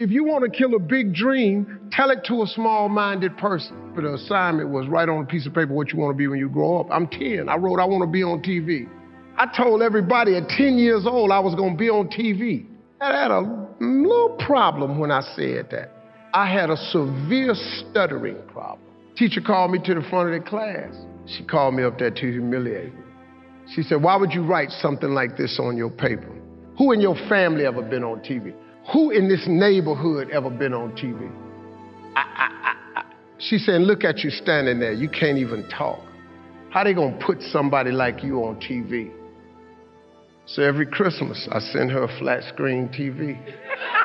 If you want to kill a big dream, tell it to a small minded person. But the assignment was write on a piece of paper what you want to be when you grow up. I'm 10. I wrote, I want to be on TV. I told everybody at 10 years old I was going to be on TV. I had a little problem when I said that. I had a severe stuttering problem. Teacher called me to the front of the class. She called me up there to humiliate me. She said, Why would you write something like this on your paper? Who in your family ever been on TV? Who in this neighborhood ever been on TV? I, I, I, she said, Look at you standing there. You can't even talk. How they gonna put somebody like you on TV? So every Christmas, I send her a flat screen TV.